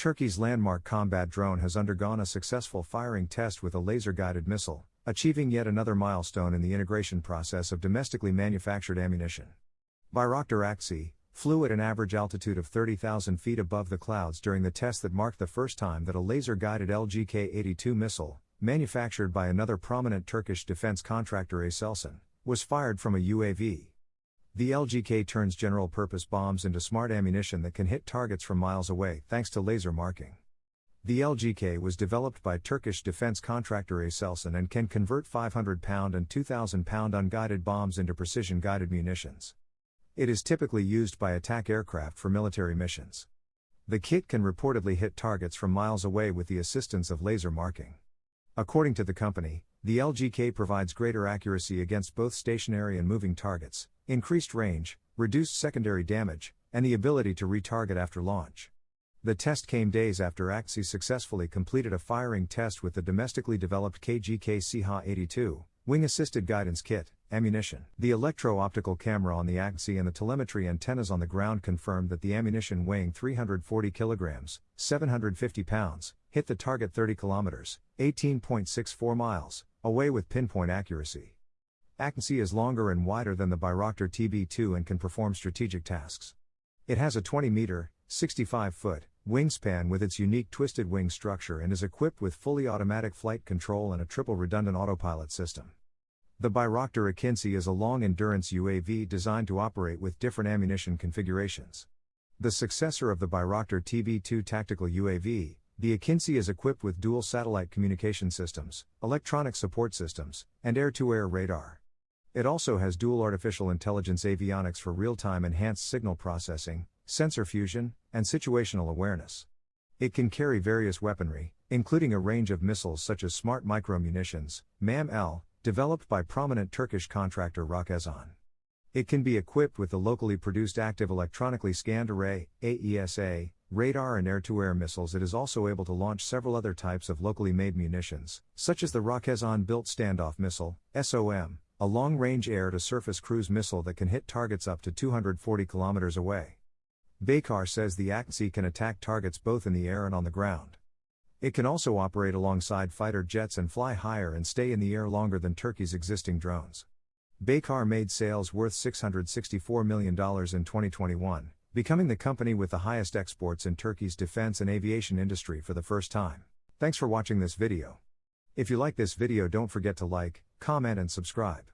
Turkey's landmark combat drone has undergone a successful firing test with a laser guided missile, achieving yet another milestone in the integration process of domestically manufactured ammunition. Bayraktar Akinci flew at an average altitude of 30,000 feet above the clouds during the test that marked the first time that a laser guided LGK 82 missile, manufactured by another prominent Turkish defense contractor Aselsan, was fired from a UAV. The LGK turns general purpose bombs into smart ammunition that can hit targets from miles away thanks to laser marking. The LGK was developed by Turkish defense contractor Aselsan and can convert 500 pound and 2,000 pound unguided bombs into precision guided munitions. It is typically used by attack aircraft for military missions. The kit can reportedly hit targets from miles away with the assistance of laser marking. According to the company, the LGK provides greater accuracy against both stationary and moving targets, increased range, reduced secondary damage, and the ability to retarget after launch. The test came days after Akinci successfully completed a firing test with the domestically developed KGK CH 82 wing assisted guidance kit, ammunition. The electro optical camera on the Akinci and the telemetry antennas on the ground confirmed that the ammunition weighing 340 kilograms, 750 pounds, hit the target 30 kilometers, 18.64 miles, away with pinpoint accuracy. Akinci is longer and wider than the Bayraktar TB2 and can perform strategic tasks. It has a 20 meter, 65 foot, wingspan with its unique twisted wing structure and is equipped with fully automatic flight control and a triple redundant autopilot system. The Bayraktar Akinci is a long endurance UAV designed to operate with different ammunition configurations. The successor of the Bayraktar TB2 tactical UAV, the Akinci is equipped with dual satellite communication systems, electronic support systems, and air to air radar. It also has dual artificial intelligence avionics for real time enhanced signal processing, sensor fusion, and situational awareness. It can carry various weaponry, including a range of missiles such as smart micro munitions, MAM L, developed by prominent Turkish contractor Roketsan. It can be equipped with the locally produced active electronically scanned array, AESA, radar and air to air missiles. It is also able to launch several other types of locally made munitions, such as the Roketsan built standoff missile, SOM, a long range air to surface cruise missile that can hit targets up to 240 kilometers away. Baykar says the Akinci can attack targets both in the air and on the ground. It can also operate alongside fighter jets and fly higher and stay in the air longer than Turkey's existing drones. Baykar made sales worth $664 million in 2021, becoming the company with the highest exports in Turkey's defense and aviation industry for the first time. Thanks for watching this video. If you like this video don't forget to like, comment and subscribe.